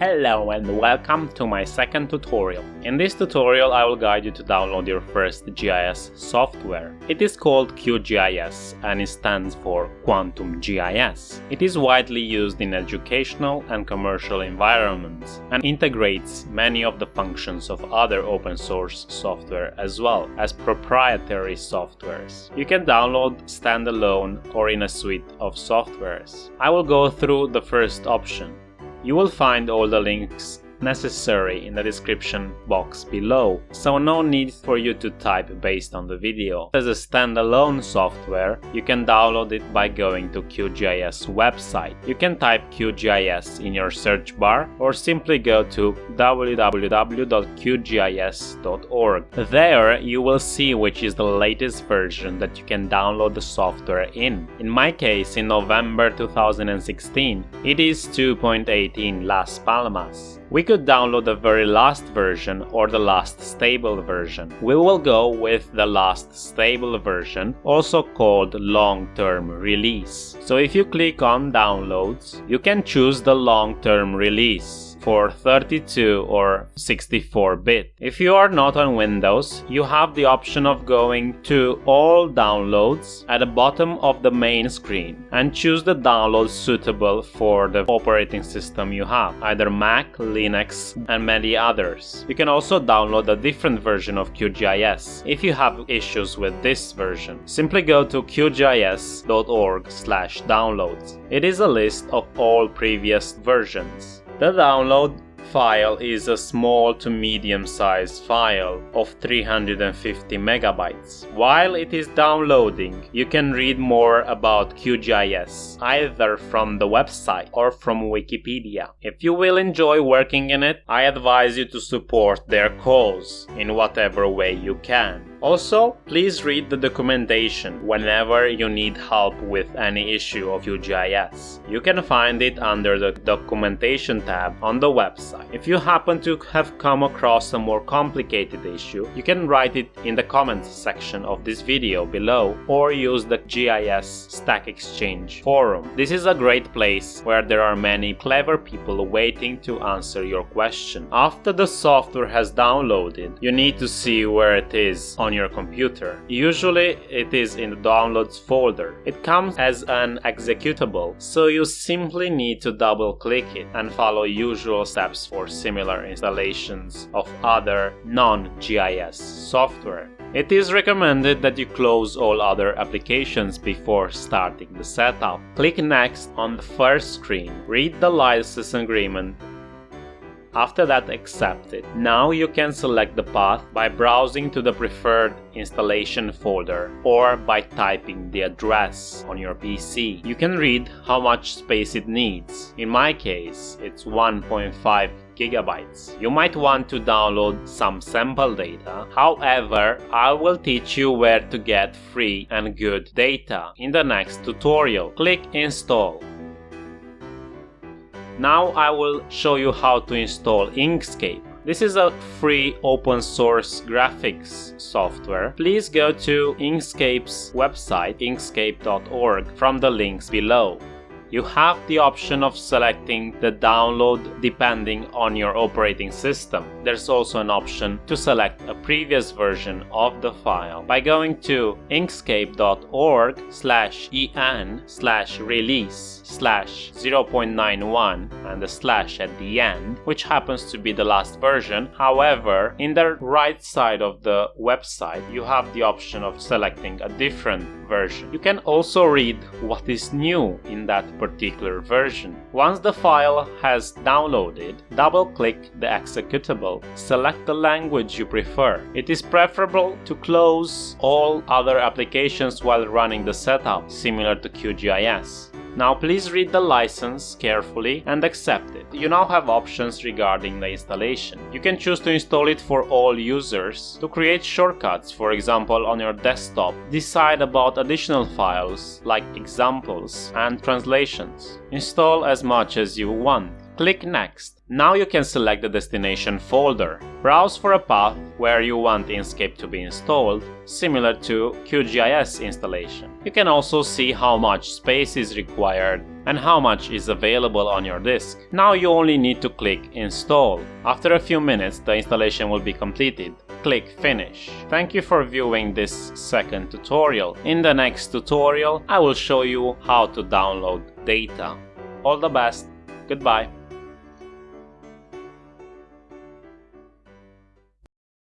Hello and welcome to my second tutorial. In this tutorial I will guide you to download your first GIS software. It is called QGIS and it stands for Quantum GIS. It is widely used in educational and commercial environments and integrates many of the functions of other open source software as well as proprietary softwares. You can download standalone or in a suite of softwares. I will go through the first option you will find all the links necessary in the description box below, so no need for you to type based on the video. As a standalone software, you can download it by going to QGIS website. You can type QGIS in your search bar or simply go to www.qgis.org. There you will see which is the latest version that you can download the software in. In my case, in November 2016, it is 2.18 Las Palmas. We could download the very last version or the last stable version. We will go with the last stable version, also called long-term release. So if you click on downloads, you can choose the long-term release for 32 or 64 bit. If you are not on Windows, you have the option of going to all downloads at the bottom of the main screen and choose the download suitable for the operating system you have, either Mac, Linux and many others. You can also download a different version of QGIS if you have issues with this version. Simply go to qgis.org slash downloads. It is a list of all previous versions. The download file is a small to medium sized file of 350 megabytes. While it is downloading, you can read more about QGIS either from the website or from Wikipedia. If you will enjoy working in it, I advise you to support their cause in whatever way you can. Also, please read the documentation whenever you need help with any issue of QGIS. You can find it under the documentation tab on the website. If you happen to have come across a more complicated issue, you can write it in the comments section of this video below or use the GIS Stack Exchange forum. This is a great place where there are many clever people waiting to answer your question. After the software has downloaded, you need to see where it is on on your computer. Usually it is in the downloads folder. It comes as an executable, so you simply need to double click it and follow usual steps for similar installations of other non-GIS software. It is recommended that you close all other applications before starting the setup. Click Next on the first screen, read the license agreement after that accept it. Now you can select the path by browsing to the preferred installation folder or by typing the address on your PC. You can read how much space it needs. In my case, it's 1.5 gigabytes. You might want to download some sample data. However, I will teach you where to get free and good data in the next tutorial. Click install. Now I will show you how to install Inkscape. This is a free open source graphics software. Please go to Inkscape's website inkscape.org from the links below. You have the option of selecting the download depending on your operating system. There's also an option to select a previous version of the file by going to inkscape.org slash en slash release slash 0.91 and the slash at the end, which happens to be the last version. However, in the right side of the website, you have the option of selecting a different version. You can also read what is new in that particular version. Once the file has downloaded, double-click the executable. Select the language you prefer. It is preferable to close all other applications while running the setup, similar to QGIS. Now please read the license carefully and accept it. You now have options regarding the installation. You can choose to install it for all users, to create shortcuts, for example on your desktop, decide about additional files like examples and translations. Install as much as you want. Click Next. Now you can select the destination folder. Browse for a path where you want Inkscape to be installed, similar to QGIS installation. You can also see how much space is required and how much is available on your disk. Now you only need to click install. After a few minutes the installation will be completed. Click finish. Thank you for viewing this second tutorial. In the next tutorial I will show you how to download data. All the best. Goodbye.